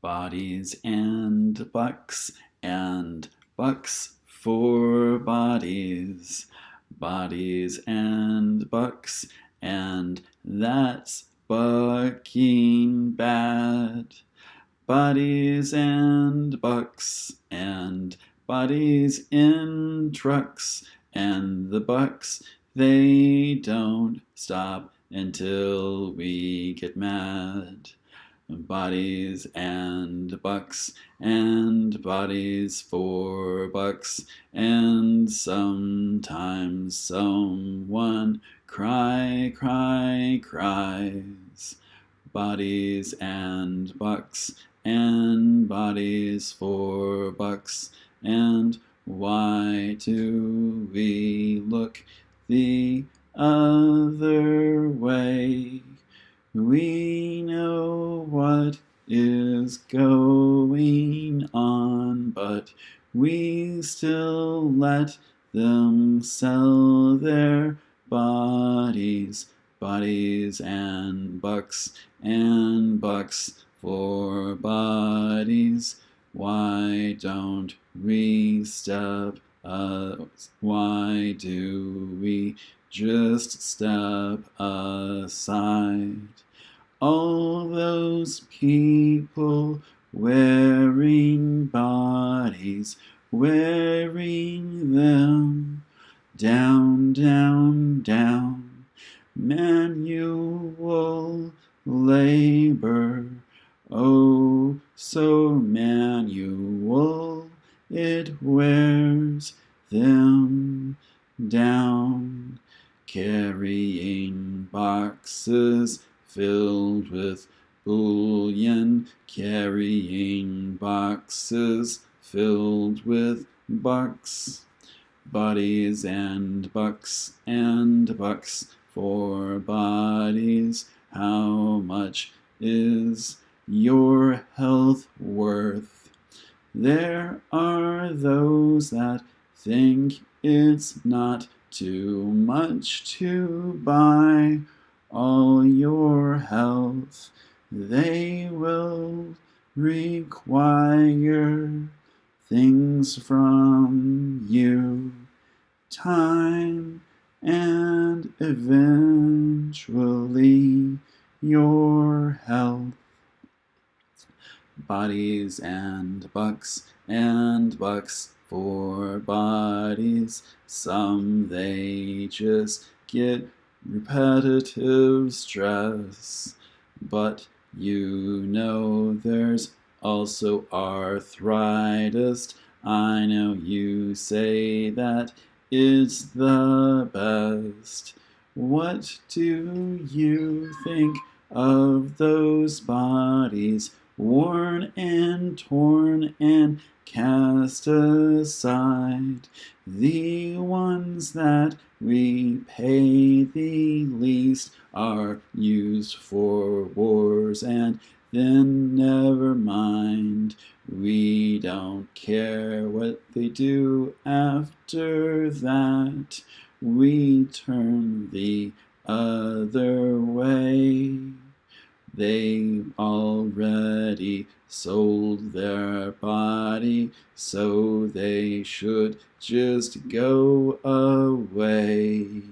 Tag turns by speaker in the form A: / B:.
A: Bodies and bucks and bucks for bodies. Bodies and bucks and that's bucking bad. Bodies and bucks and bodies in trucks and the bucks they don't stop until we get mad bodies and bucks and bodies for bucks and sometimes someone cry cry cries. Bodies and bucks and bodies for bucks and why do we look the other way? We know is going on, but we still let them sell their bodies, bodies and bucks and bucks for bodies. Why don't we step uh, why do we just step aside? All those people wearing bodies, wearing them down, down, down. Manual labor, oh, so manual, it wears them down. Carrying boxes filled with bullion, carrying boxes filled with bucks, bodies and bucks and bucks for bodies. How much is your health worth? There are those that think it's not too much to buy all your health, they will require things from you, time and eventually your health. Bodies and bucks and bucks for bodies, some they just get repetitive stress. But you know there's also arthritis. I know you say that it's the best. What do you think of those bodies worn and torn and cast aside the ones that we pay the least are used for wars and then never mind we don't care what they do after that. We turn the other way they already sold their body, so they should just go away.